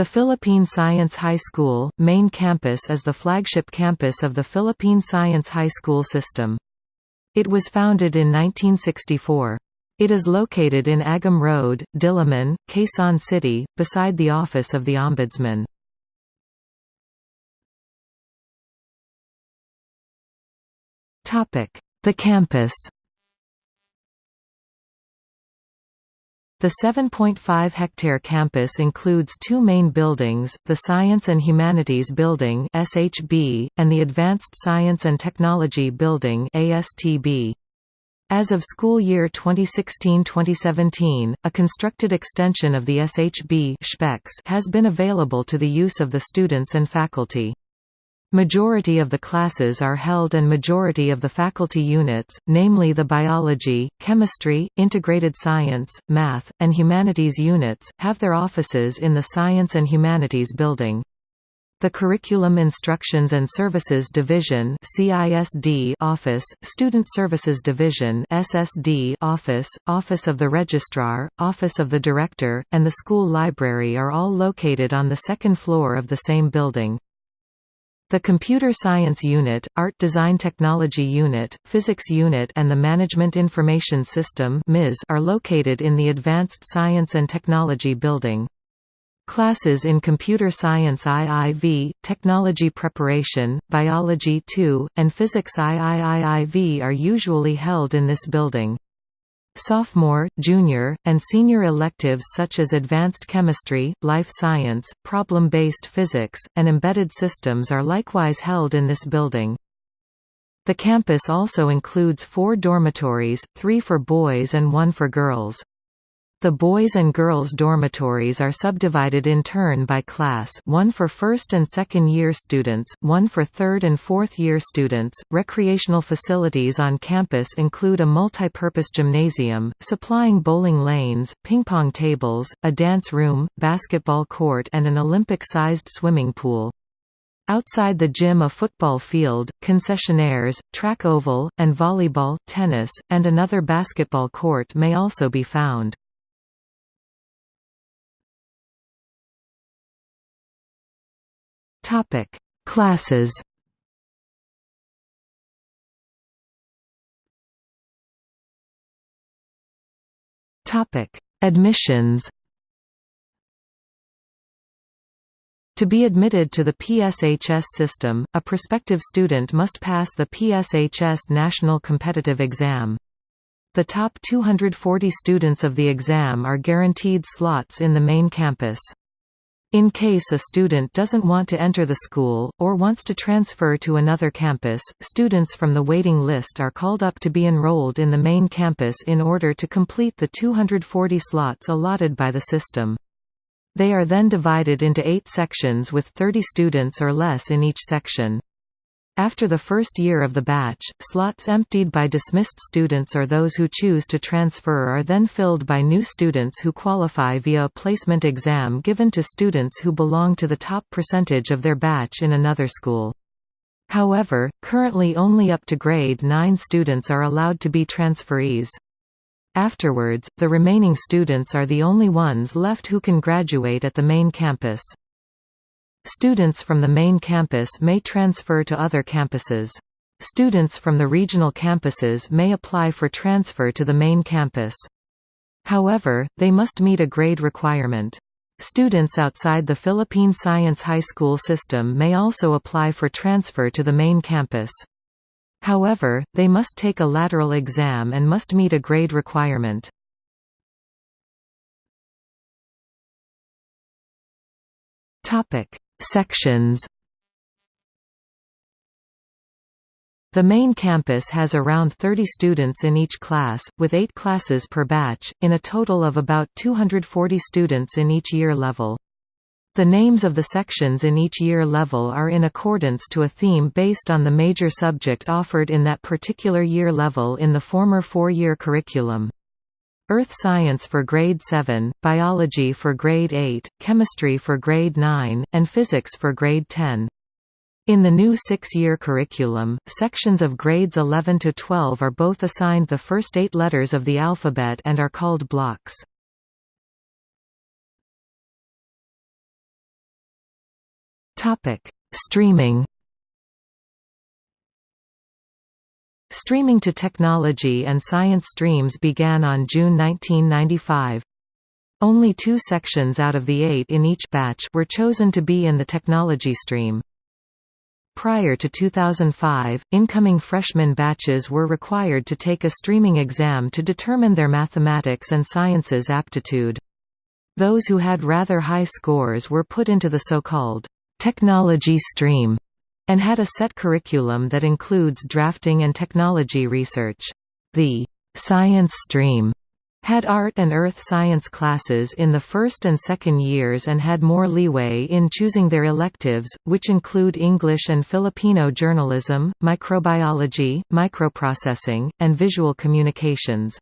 The Philippine Science High School, main campus is the flagship campus of the Philippine Science High School system. It was founded in 1964. It is located in Agham Road, Diliman, Quezon City, beside the office of the Ombudsman. The campus The 7.5-hectare campus includes two main buildings, the Science and Humanities Building (SHB) and the Advanced Science and Technology Building (ASTB). As of school year 2016-2017, a constructed extension of the SHB has been available to the use of the students and faculty. Majority of the classes are held and majority of the faculty units, namely the biology, chemistry, integrated science, math, and humanities units, have their offices in the Science and Humanities Building. The Curriculum Instructions and Services Division CISD Office, Student Services Division SSD Office, Office of the Registrar, Office of the Director, and the School Library are all located on the second floor of the same building. The Computer Science Unit, Art Design Technology Unit, Physics Unit and the Management Information System are located in the Advanced Science and Technology Building. Classes in Computer Science IIV, Technology Preparation, Biology II, and Physics IIIV are usually held in this building. Sophomore, junior, and senior electives such as advanced chemistry, life science, problem-based physics, and embedded systems are likewise held in this building. The campus also includes four dormitories, three for boys and one for girls. The boys and girls dormitories are subdivided in turn by class one for first and second year students, one for third and fourth year students. Recreational facilities on campus include a multi-purpose gymnasium, supplying bowling lanes, ping-pong tables, a dance room, basketball court and an Olympic-sized swimming pool. Outside the gym a football field, concessionaires, track oval, and volleyball, tennis, and another basketball court may also be found. Topic: Classes. Topic: Admissions. To be admitted to the PSHS system, a prospective student must pass the PSHS National Competitive Exam. The top 240 students of the exam are guaranteed slots in the main campus. In case a student doesn't want to enter the school, or wants to transfer to another campus, students from the waiting list are called up to be enrolled in the main campus in order to complete the 240 slots allotted by the system. They are then divided into eight sections with 30 students or less in each section. After the first year of the batch, slots emptied by dismissed students or those who choose to transfer are then filled by new students who qualify via a placement exam given to students who belong to the top percentage of their batch in another school. However, currently only up to grade 9 students are allowed to be transferees. Afterwards, the remaining students are the only ones left who can graduate at the main campus. Students from the main campus may transfer to other campuses. Students from the regional campuses may apply for transfer to the main campus. However, they must meet a grade requirement. Students outside the Philippine Science High School system may also apply for transfer to the main campus. However, they must take a lateral exam and must meet a grade requirement. Topic: Sections The main campus has around 30 students in each class, with 8 classes per batch, in a total of about 240 students in each year level. The names of the sections in each year level are in accordance to a theme based on the major subject offered in that particular year level in the former four-year curriculum. Earth Science for Grade 7, Biology for Grade 8, Chemistry for Grade 9, and Physics for Grade 10. In the new six-year curriculum, sections of grades 11 to 12 are both assigned the first eight letters of the alphabet and are called blocks. Streaming Streaming to technology and science streams began on June 1995. Only two sections out of the eight in each batch were chosen to be in the technology stream. Prior to 2005, incoming freshman batches were required to take a streaming exam to determine their mathematics and sciences aptitude. Those who had rather high scores were put into the so-called technology stream and had a set curriculum that includes drafting and technology research. The science stream had art and earth science classes in the first and second years and had more leeway in choosing their electives, which include English and Filipino journalism, microbiology, microprocessing, and visual communications.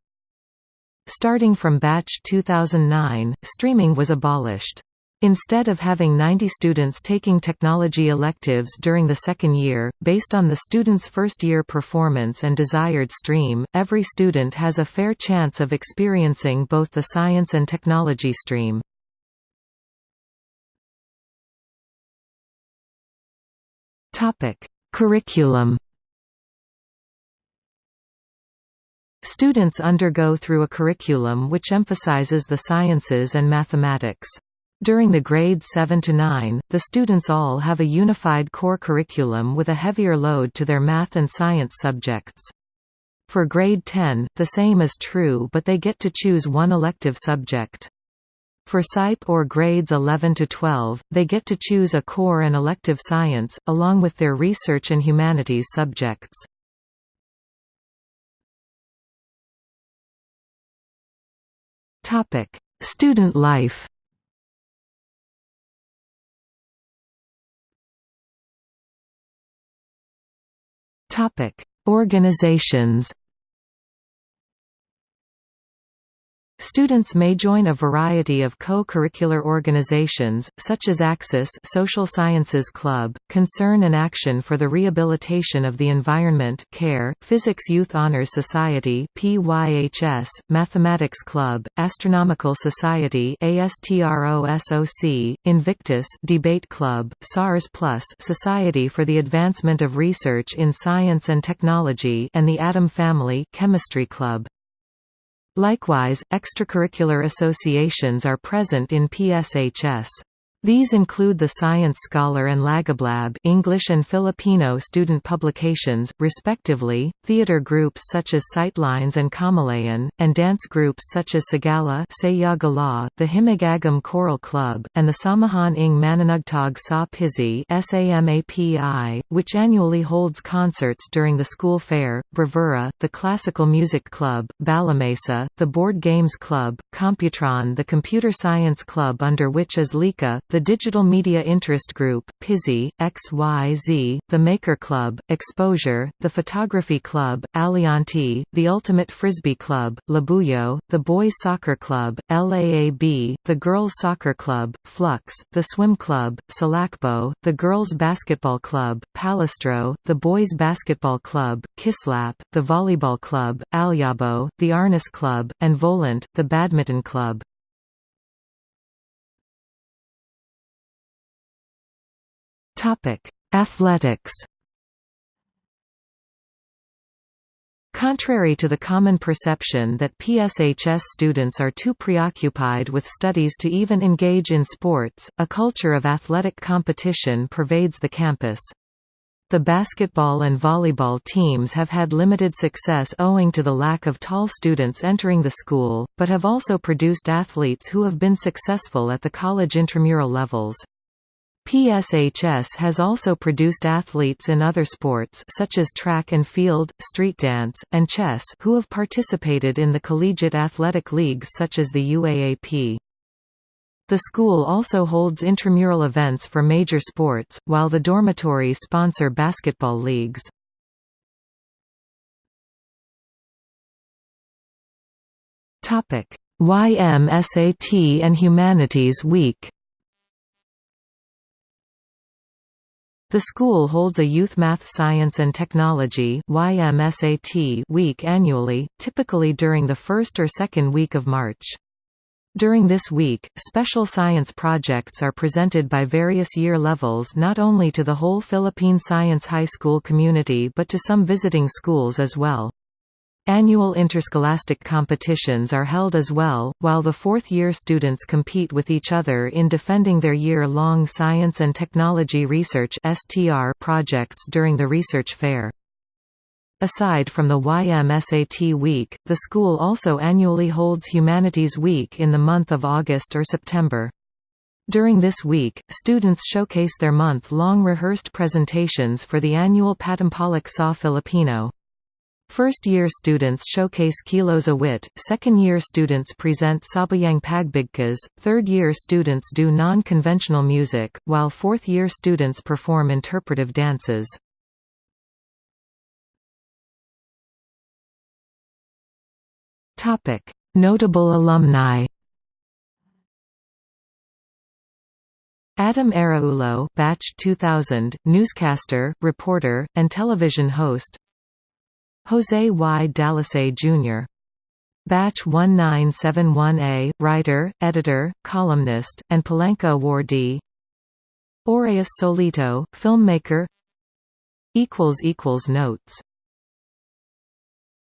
Starting from batch 2009, streaming was abolished. Instead of having 90 students taking technology electives during the second year, based on the student's first-year performance and desired stream, every student has a fair chance of experiencing both the science and technology stream. Curriculum Students undergo through a curriculum which emphasizes the sciences and mathematics. During the grades 7 to 9, the students all have a unified core curriculum with a heavier load to their math and science subjects. For grade 10, the same is true but they get to choose one elective subject. For SIPE or grades 11 to 12, they get to choose a core and elective science, along with their research and humanities subjects. Student life Topic: Organizations Students may join a variety of co-curricular organizations, such as Axis Social Sciences Club, Concern and Action for the Rehabilitation of the Environment CARE, Physics Youth Honors Society PYHS, Mathematics Club, Astronomical Society ASTROSOC, Invictus Debate Club, SARS Plus Society for the Advancement of Research in Science and Technology and the Atom Family Chemistry Club. Likewise, extracurricular associations are present in PSHS. These include the Science Scholar and Lagablab English and Filipino student publications, respectively, theater groups such as Sightlines and Kamalayan, and dance groups such as Sagala the Hiligayam Choral Club, and the Samahan ng Manunugtog sa Pisay which annually holds concerts during the school fair, Bravura, the Classical Music Club, Balamesa, the Board Games Club, Computron the Computer Science Club under which is Lika, the Digital Media Interest Group, PIZI, XYZ, the Maker Club, Exposure, the Photography Club, Alianti, the Ultimate Frisbee Club, Labuyo, the Boys Soccer Club, LAAB, the Girls Soccer Club, Flux, the Swim Club, Salakbo, the Girls Basketball Club, Palestro, the Boys Basketball Club, Kislap, the Volleyball Club, Alyabo, the Arnis Club, and Volant, the Badminton Club. Topic: Athletics. Contrary to the common perception that PSHS students are too preoccupied with studies to even engage in sports, a culture of athletic competition pervades the campus. The basketball and volleyball teams have had limited success owing to the lack of tall students entering the school, but have also produced athletes who have been successful at the college intramural levels. PSHS has also produced athletes in other sports such as track and field, street dance, and chess who have participated in the collegiate athletic leagues such as the UAAP. The school also holds intramural events for major sports, while the dormitories sponsor basketball leagues. YMSAT and Humanities Week The school holds a Youth Math Science and Technology week annually, typically during the first or second week of March. During this week, special science projects are presented by various year levels not only to the whole Philippine Science High School community but to some visiting schools as well. Annual interscholastic competitions are held as well, while the fourth-year students compete with each other in defending their year-long science and technology research projects during the research fair. Aside from the YMSAT Week, the school also annually holds Humanities Week in the month of August or September. During this week, students showcase their month-long rehearsed presentations for the annual Patimpalak sa Filipino. First-year students showcase Kilos Awit, second-year students present Sabayang Pagbigkas, third-year students do non-conventional music, while fourth-year students perform interpretive dances. Notable alumni Atom Araullo batch 2000, newscaster, reporter, and television host Jose Y. Dalisay Jr. Batch 1971A, writer, editor, columnist, and Palanca awardee Auraeus Solito, filmmaker Notes